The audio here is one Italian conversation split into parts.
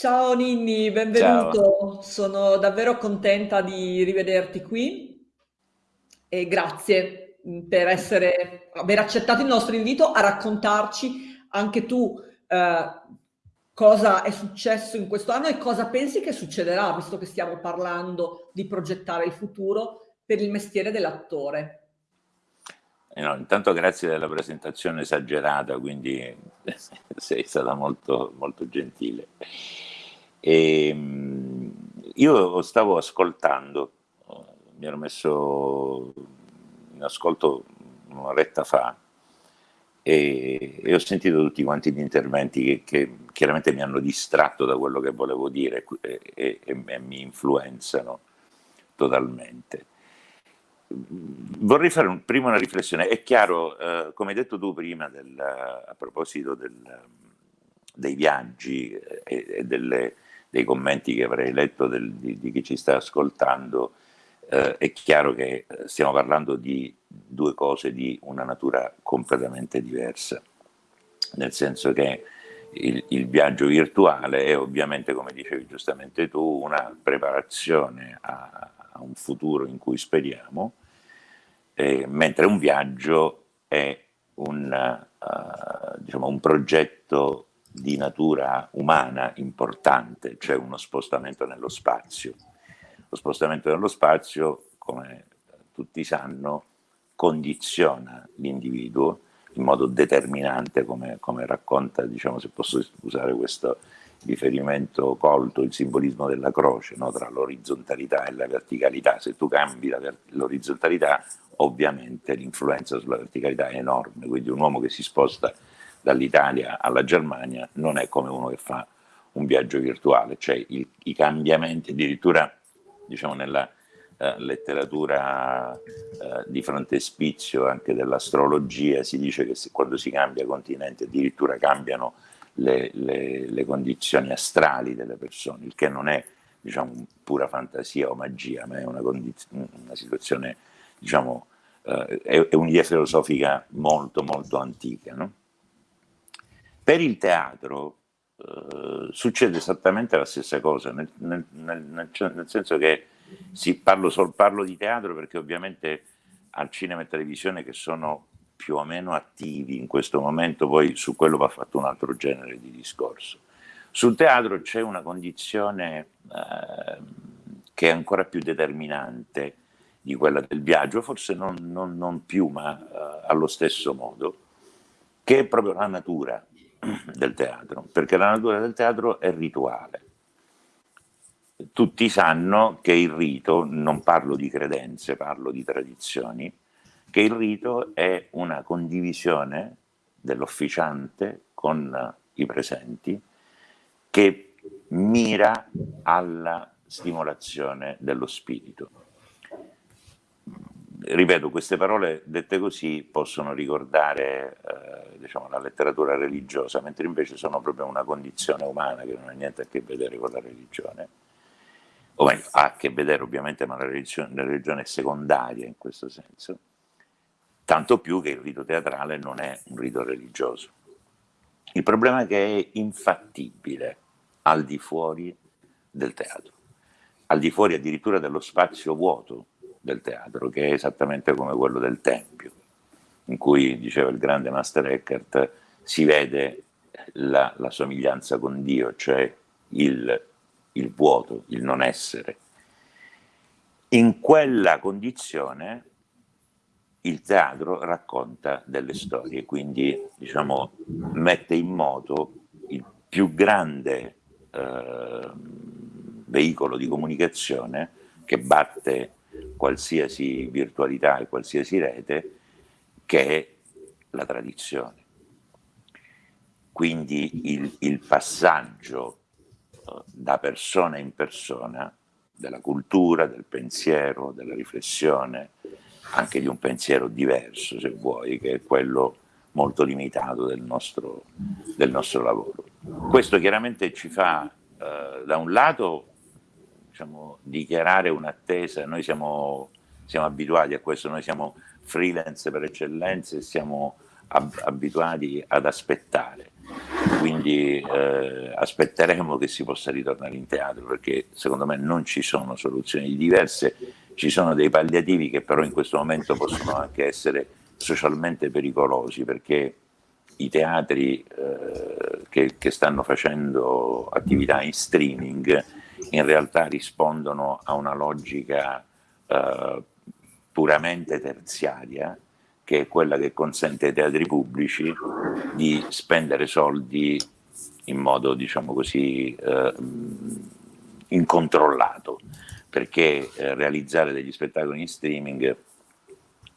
Ciao Ninni, Ciao. benvenuto. Sono davvero contenta di rivederti qui e grazie mm, per essere, aver accettato il nostro invito a raccontarci anche tu eh, cosa è successo in questo anno e cosa pensi che succederà, visto che stiamo parlando di progettare il futuro per il mestiere dell'attore. Eh no, intanto grazie della presentazione esagerata, quindi sei stata molto, molto gentile. E, ehm, io stavo ascoltando, mi ero messo in ascolto un'oretta fa e, e, ho sentito tutti quanti gli interventi che, che, chiaramente mi hanno distratto da quello che volevo dire e, e, e mi influenzano totalmente. Vorrei fare un, prima una riflessione. È chiaro, eh, come hai detto tu prima, del, a proposito del, dei viaggi e, e delle, dei commenti che avrei letto del, di, di, chi ci sta ascoltando, eh, è chiaro che eh, stiamo parlando di due cose di una natura completamente diversa. Nel senso che il, il viaggio virtuale è ovviamente, come dicevi giustamente tu, una preparazione a, a un futuro in cui speriamo, eh, mentre un viaggio è un, uh, diciamo, un progetto di natura umana importante, cioè uno spostamento nello spazio. Lo spostamento nello spazio, come tutti sanno, condiziona l'individuo in modo determinante, come, come racconta, diciamo, se posso usare questo riferimento colto, il simbolismo della croce, no? tra l'orizzontalità e la verticalità. Se tu cambi l'orizzontalità, ovviamente l'influenza sulla verticalità è enorme, quindi un uomo che si sposta dall'Italia alla Germania non è come uno che fa un viaggio virtuale, cioè il, i cambiamenti, addirittura diciamo nella eh, letteratura eh, di frontespizio anche dell'astrologia si dice che se, quando si cambia continente addirittura cambiano le, le, le, condizioni astrali delle persone, il che non è diciamo, pura fantasia o magia, ma è una, una situazione, diciamo, eh, è, è un'idea filosofica molto molto antica. No? Per il teatro eh, succede esattamente la stessa cosa, nel, nel, nel, nel senso che sì, parlo, sol, parlo di teatro perché ovviamente al cinema e televisione che sono più o meno attivi in questo momento, poi su quello va fatto un altro genere di discorso. Sul teatro c'è una condizione eh, che è ancora più determinante di quella del viaggio, forse non, non, non più, ma eh, allo stesso modo, che è proprio la natura del teatro, perché la natura del teatro è rituale. Tutti sanno che il rito, non parlo di credenze, parlo di tradizioni, che il rito è una condivisione dell'officiante con i presenti che mira alla stimolazione dello spirito. Ripeto, queste parole dette così possono ricordare eh, diciamo, la letteratura religiosa, mentre invece sono proprio una condizione umana che non ha niente a che vedere con la religione. O meglio, ha a che vedere ovviamente, ma la religione, la religione è secondaria in questo senso, tanto più che il rito teatrale non è un rito religioso. Il problema è che è infattibile al di fuori del teatro, al di fuori addirittura dello spazio vuoto del teatro, che è esattamente come quello del Tempio, in cui, diceva il grande Master Eckhart, si vede la, la somiglianza con Dio, cioè il, il vuoto, il non essere. In quella condizione il teatro racconta delle storie, quindi diciamo, mette in moto il più grande eh, veicolo di comunicazione che batte qualsiasi virtualità e qualsiasi rete, che è la tradizione. Quindi il, il passaggio eh, da persona in persona della cultura, del pensiero, della riflessione, anche di un pensiero diverso, se vuoi, che è quello molto limitato del nostro, del nostro lavoro. Questo chiaramente ci fa, eh, da un lato, diciamo, dichiarare un'attesa, noi siamo, siamo, abituati a questo, noi siamo freelance per eccellenza e siamo ab abituati ad aspettare. quindi eh, aspetteremo che si possa ritornare in teatro perché secondo me non ci sono soluzioni diverse, ci sono dei palliativi che però in questo momento possono anche essere socialmente pericolosi perché i teatri eh, che, che, stanno facendo attività in streaming in realtà rispondono a una logica eh, puramente terziaria che è quella che consente ai teatri pubblici di spendere soldi in modo, diciamo così, eh, incontrollato, perché eh, realizzare degli spettacoli in streaming,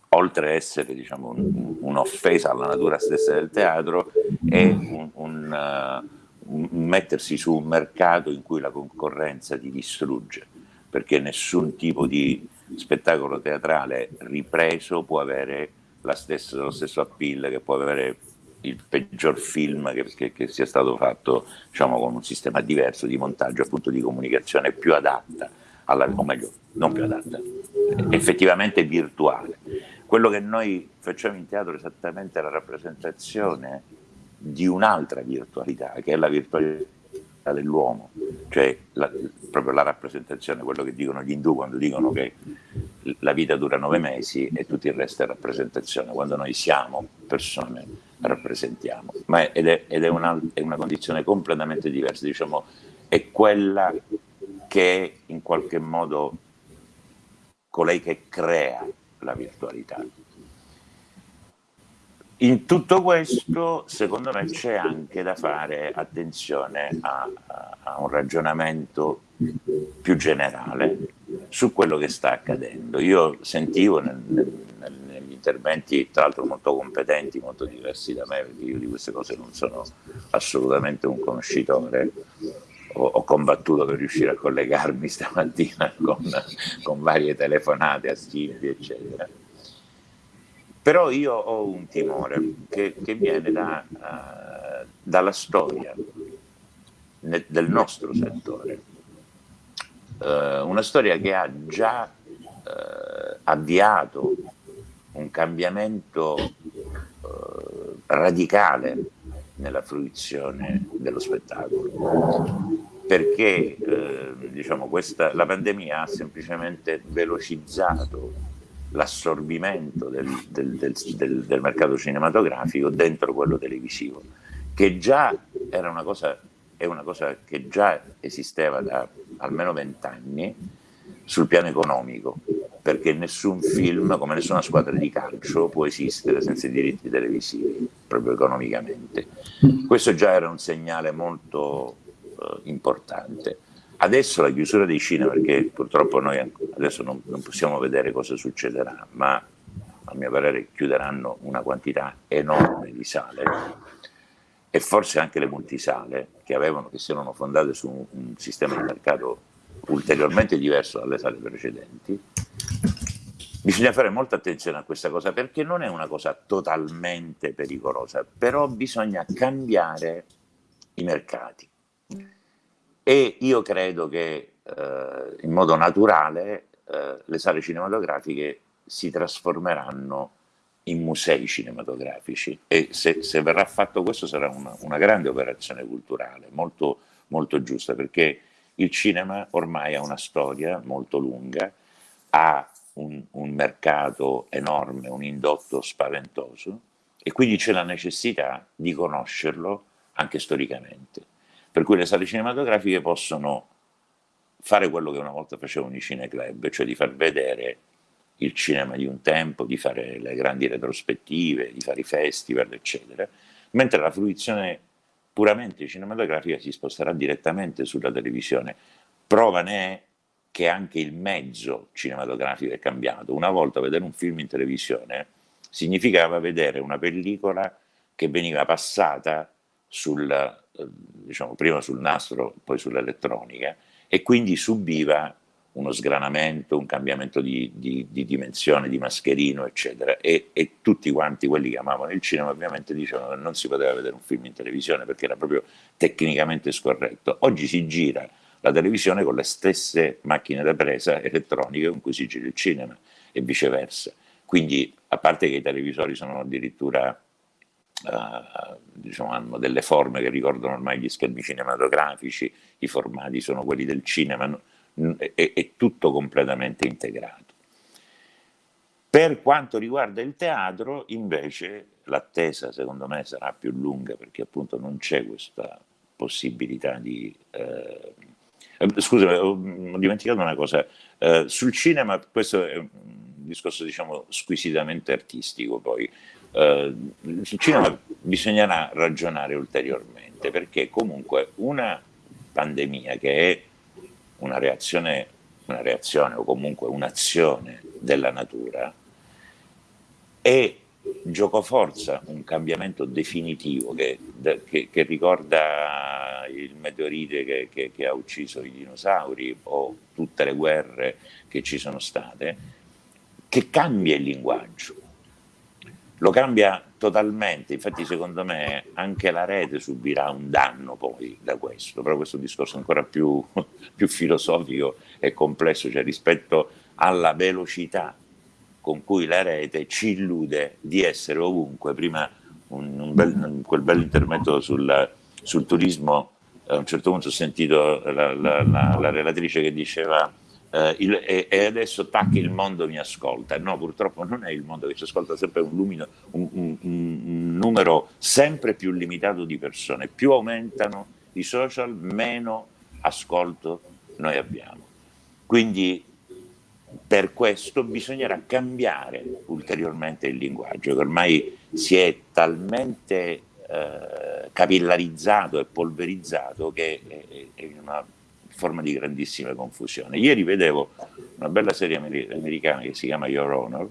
oltre a essere diciamo, un'offesa alla natura stessa del teatro, è un, un, uh, un mettersi su un mercato in cui la concorrenza ti distrugge, perché nessun tipo di spettacolo teatrale ripreso può avere stessa, lo stesso appeal che può avere il peggior film che, che, che sia stato fatto diciamo, con un sistema diverso di montaggio, appunto di comunicazione più adatta, alla, o meglio, non più adatta, effettivamente virtuale. Quello che noi facciamo in teatro è esattamente la rappresentazione di un'altra virtualità, che è la virtualità dell'uomo, cioè la, proprio la rappresentazione, quello che dicono gli indù quando dicono che la vita dura nove mesi e tutto il resto è rappresentazione, quando noi siamo persone rappresentiamo, ma ed è, ed è, una, è una condizione completamente diversa, diciamo, è quella che è in qualche modo colei che crea la virtualità. In tutto questo, secondo me, c'è anche da fare attenzione a, a, un ragionamento più generale su quello che sta accadendo. Io sentivo nel, nel, negli interventi, tra l'altro molto competenti, molto diversi da me, perché io di queste cose non sono assolutamente un conoscitore, ho, ho combattuto per riuscire a collegarmi stamattina con, con varie telefonate a Silvia, eccetera però io ho un timore che, che viene da, uh, dalla storia ne, del nostro settore, uh, una storia che ha già uh, avviato un cambiamento radicale nella fruizione dello spettacolo. Perché diciamo, questa, la pandemia ha semplicemente velocizzato l'assorbimento del, del, del, del, mercato cinematografico dentro quello televisivo, che già era una cosa, è una cosa che già esisteva da almeno vent'anni sul piano economico, perché nessun film, come nessuna squadra di calcio, può esistere senza i diritti televisivi, proprio economicamente. Questo già era un segnale molto uh, importante. Adesso la chiusura dei cinema, perché purtroppo noi adesso non, non possiamo vedere cosa succederà, ma a mio parere chiuderanno una quantità enorme di sale e forse anche le multisale che, avevano, che si erano fondate su un, un sistema di mercato ulteriormente diverso dalle sale precedenti, bisogna fare molta attenzione a questa cosa perché non è una cosa totalmente pericolosa, però bisogna cambiare i mercati e io credo che eh, in modo naturale eh, le sale cinematografiche si trasformeranno in musei cinematografici. E se, se verrà fatto questo sarà una, una grande operazione culturale, molto, molto giusta, perché il cinema ormai ha una storia molto lunga, ha un, un mercato enorme, un indotto spaventoso e quindi c'è la necessità di conoscerlo anche storicamente per cui le sale cinematografiche possono fare quello che una volta facevano i cineclub, cioè di far vedere il cinema di un tempo, di fare le grandi retrospettive, di fare i festival, eccetera, mentre la fruizione puramente cinematografica si sposterà direttamente sulla televisione. Prova ne è che anche il mezzo cinematografico è cambiato. Una volta vedere un film in televisione significava vedere una pellicola che veniva passata sul diciamo, prima sul nastro, poi sull'elettronica, e quindi subiva uno sgranamento, un cambiamento di, di, di dimensione, di mascherino, eccetera. E, e, tutti quanti quelli che amavano il cinema ovviamente dicevano che non si poteva vedere un film in televisione perché era proprio tecnicamente scorretto. Oggi si gira la televisione con le stesse macchine da presa elettroniche con cui si gira il cinema e viceversa. Quindi, a parte che i televisori sono addirittura uh, diciamo, hanno delle forme che ricordano ormai gli schermi cinematografici, i formati sono quelli del cinema, è, è tutto completamente integrato. Per quanto riguarda il teatro, invece, l'attesa secondo me sarà più lunga perché appunto non c'è questa possibilità di... Eh, scusami, ho dimenticato una cosa, eh, sul cinema questo è un discorso diciamo squisitamente artistico poi, eh, sul bisognerà ragionare ulteriormente perché comunque una pandemia che è una reazione, una reazione o comunque un'azione della natura è giocoforza un cambiamento definitivo che, che, che ricorda il meteorite che, che, ha ucciso i dinosauri o tutte le guerre che ci sono state, che cambia il linguaggio, lo cambia totalmente, infatti secondo me anche la rete subirà un danno poi da questo, però questo è discorso ancora più, più filosofico e complesso, cioè rispetto alla velocità con cui la rete ci illude di essere ovunque. Prima un, un bel, quel bel intervento sul, sul, turismo, a un certo punto ho sentito la, la, la, la relatrice che diceva eh, il, e, e, adesso tac il mondo mi ascolta. No, purtroppo non è il mondo che ci ascolta, sempre un, lumino, un, un, un numero sempre più limitato di persone. Più aumentano i social, meno ascolto noi abbiamo. Quindi per questo bisognerà cambiare ulteriormente il linguaggio, che ormai si è talmente eh, capillarizzato e polverizzato che è, è una forma di grandissima confusione. Ieri vedevo una bella serie americana che si chiama Your Honor,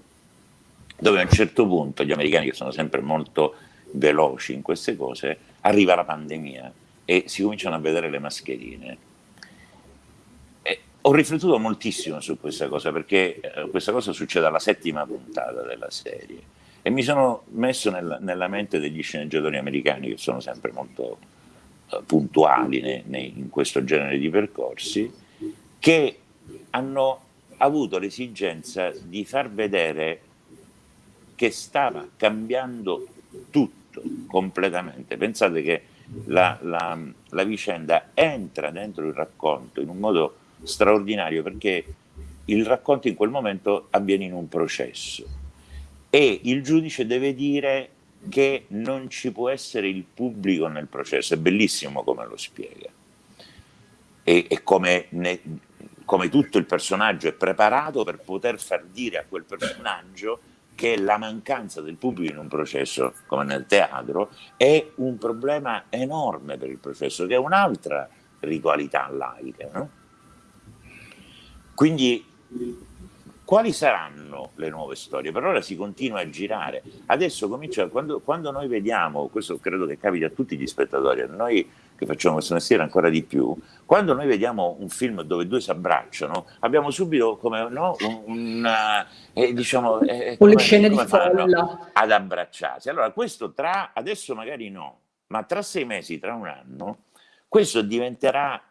dove a un certo punto gli americani, che sono sempre molto veloci in queste cose, arriva la pandemia e si cominciano a vedere le mascherine ho riflettuto moltissimo su questa cosa perché eh, questa cosa succede alla settima puntata della serie e mi sono messo nel, nella mente degli sceneggiatori americani che sono sempre molto puntuali ne, ne, in questo genere di percorsi che hanno avuto l'esigenza di far vedere che stava cambiando tutto completamente. Pensate che la, la, la vicenda entra dentro il racconto in un modo straordinario perché il racconto in quel momento avviene in un processo e il giudice deve dire che non ci può essere il pubblico nel processo, è bellissimo come lo spiega e, e come, ne, come tutto il personaggio è preparato per poter far dire a quel personaggio che la mancanza del pubblico in un processo come nel teatro è un problema enorme per il processo, che è un'altra ritualità laica. No? Quindi quali saranno le nuove storie? Per ora si continua a girare. Adesso comincia, quando, quando, noi vediamo, questo credo che capita a tutti gli spettatori, a noi che facciamo questo mestiere ancora di più, quando noi vediamo un film dove due si abbracciano, abbiamo subito come no, un, una, eh, diciamo, eh, come, le scene di folla ad abbracciarsi. Allora questo tra, adesso magari no, ma tra sei mesi, tra un anno, questo diventerà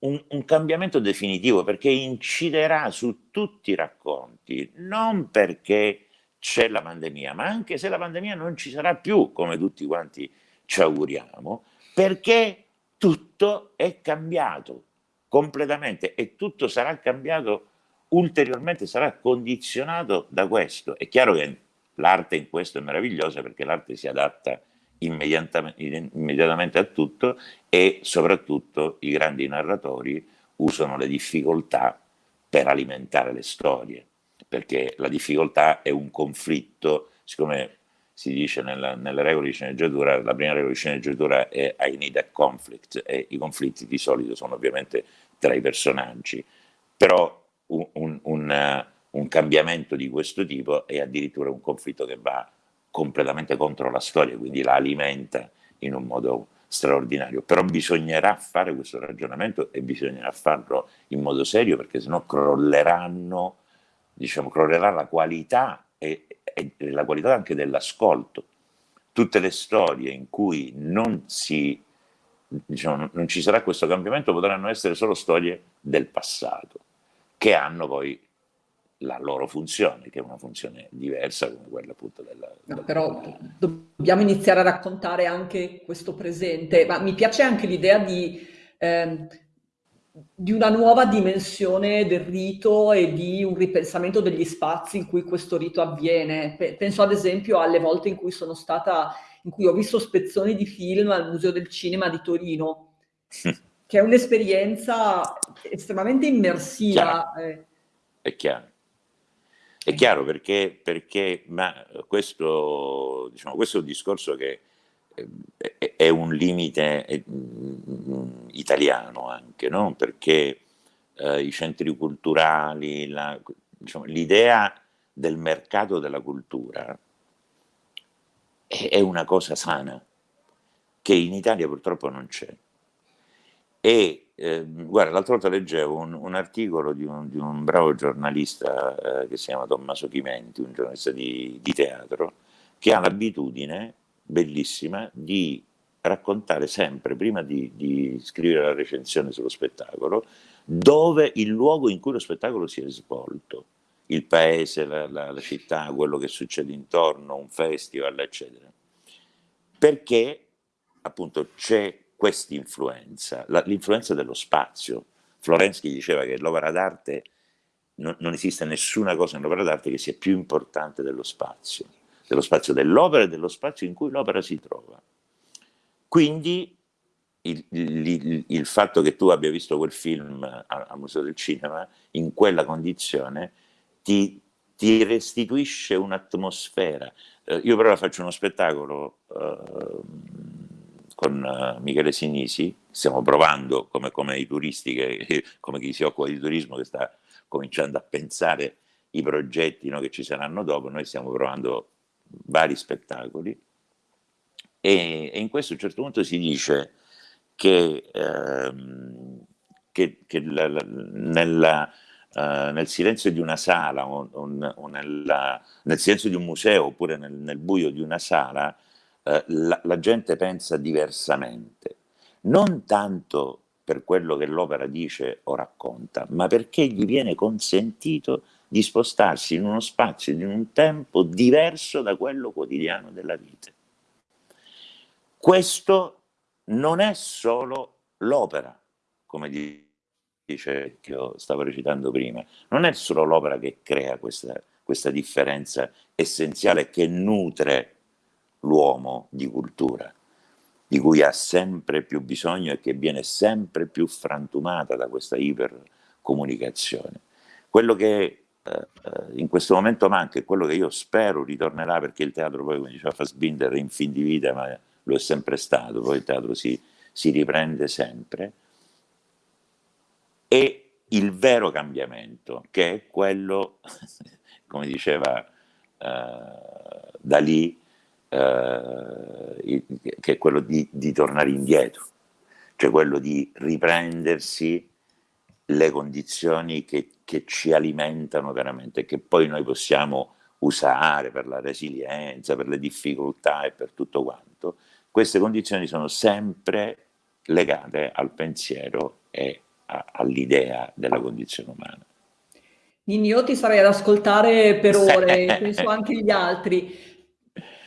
un, un, cambiamento definitivo perché inciderà su tutti i racconti, non perché c'è la pandemia, ma anche se la pandemia non ci sarà più, come tutti quanti ci auguriamo, perché tutto è cambiato completamente e tutto sarà cambiato ulteriormente, sarà condizionato da questo. È chiaro che l'arte in questo è meravigliosa perché l'arte si adatta immediatamente a tutto e soprattutto i grandi narratori usano le difficoltà per alimentare le storie, perché la difficoltà è un conflitto, siccome si dice nella, nelle regole di sceneggiatura, la prima regola di sceneggiatura è I need a conflict e i conflitti di solito sono ovviamente tra i personaggi, però un, un, un, un cambiamento di questo tipo è addirittura un conflitto che va completamente contro la storia, quindi la alimenta in un modo straordinario. Però bisognerà fare questo ragionamento e bisognerà farlo in modo serio perché sennò crolleranno, diciamo, crollerà la qualità e, e la qualità anche dell'ascolto. Tutte le storie in cui non, si, diciamo, non ci sarà questo cambiamento potranno essere solo storie del passato, che hanno poi la loro funzione, che è una funzione diversa come quella appunto della... No, però dobbiamo iniziare a raccontare anche questo presente, ma mi piace anche l'idea di, eh, di una nuova dimensione del rito e di un ripensamento degli spazi in cui questo rito avviene. Penso ad esempio alle volte in cui sono stata, in cui ho visto spezzoni di film al Museo del Cinema di Torino, che è un'esperienza estremamente immersiva. Chiaro. Eh. È chiaro. È chiaro perché, perché ma questo, diciamo, questo è un discorso che eh, è un limite mm, italiano anche, no? perché eh, i centri culturali, diciamo, l'idea diciamo, del mercato della cultura è, è una cosa sana, che in Italia purtroppo non c'è. E eh, guarda, l'altra volta leggevo un, un articolo di un, di un, bravo giornalista eh, che si chiama Tommaso Chimenti, un giornalista di, di teatro, che ha l'abitudine bellissima di raccontare sempre, prima di, di, scrivere la recensione sullo spettacolo, dove il luogo in cui lo spettacolo si è svolto, il paese, la, la, la città, quello che succede intorno, un festival, eccetera. Perché appunto c'è questa influenza, l'influenza dello spazio. Florensky diceva che l'opera d'arte, non, non, esiste nessuna cosa nell'opera d'arte che sia più importante dello spazio, dello spazio dell'opera e dello spazio in cui l'opera si trova. Quindi il, il, il, fatto che tu abbia visto quel film al Museo del Cinema in quella condizione ti, ti restituisce un'atmosfera. Eh, io però faccio uno spettacolo eh, con uh, Michele Sinisi, stiamo provando come, come i turisti, che, come chi si occupa di turismo che sta cominciando a pensare i progetti no, che ci saranno dopo, noi stiamo provando vari spettacoli. E, e in questo a un certo punto si dice che, ehm, che, che la, la, nella, Uh, nel silenzio di una sala o, o, o nella, nel silenzio di un museo oppure nel, nel buio di una sala eh, la, la gente pensa diversamente, non tanto per quello che l'opera dice o racconta, ma perché gli viene consentito di spostarsi in uno spazio, in un tempo diverso da quello quotidiano della vita. Questo non è solo l'opera, come dice che io stavo recitando prima, non è solo l'opera che crea questa, questa differenza essenziale che nutre l'uomo di cultura, di cui ha sempre più bisogno e che viene sempre più frantumata da questa ipercomunicazione. Quello che eh, in questo momento manca e quello che io spero ritornerà, perché il teatro poi, come diceva Fassbinder, è in fin di vita, ma lo è sempre stato, poi il teatro si, si riprende sempre, è il vero cambiamento, che è quello, come diceva eh, Dalì, eh, che è quello di, di, tornare indietro, cioè quello di riprendersi le condizioni che, che ci alimentano veramente, che poi noi possiamo usare per la resilienza, per le difficoltà e per tutto quanto, queste condizioni sono sempre legate al pensiero e all'idea della condizione umana. Nini, io ti sarei ad ascoltare per ore, penso anche gli altri.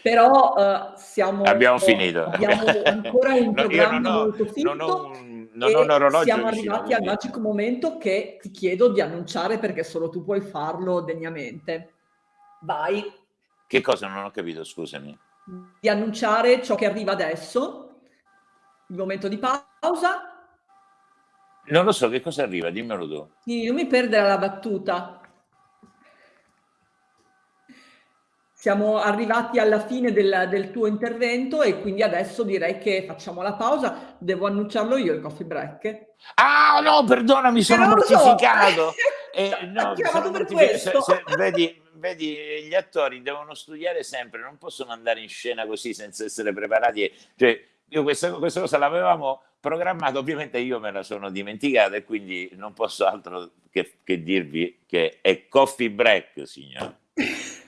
Però uh, siamo, abbiamo finito. Abbiamo ancora un programma ho, molto finito. Non ho un, non ho un orologio siamo arrivati al magico momento che ti chiedo di annunciare perché solo tu puoi farlo degnamente. Vai. Che cosa non ho capito, scusami? Di annunciare ciò che arriva adesso, il momento di pausa. Non lo so, che cosa arriva? Dimmelo tu. Sì, non mi perdere la battuta. Siamo arrivati alla fine del, del, tuo intervento e quindi adesso direi che facciamo la pausa. Devo annunciarlo io il coffee break. Ah no, perdona, mi sono mortificato. So. eh, no, sono mortificato. Se, se, vedi, vedi, gli attori devono studiare sempre, non possono andare in scena così senza essere preparati. Cioè, io questa, questa cosa l'avevamo programmata, ovviamente io me la sono dimenticata e quindi non posso altro che, che dirvi che è coffee break, signore.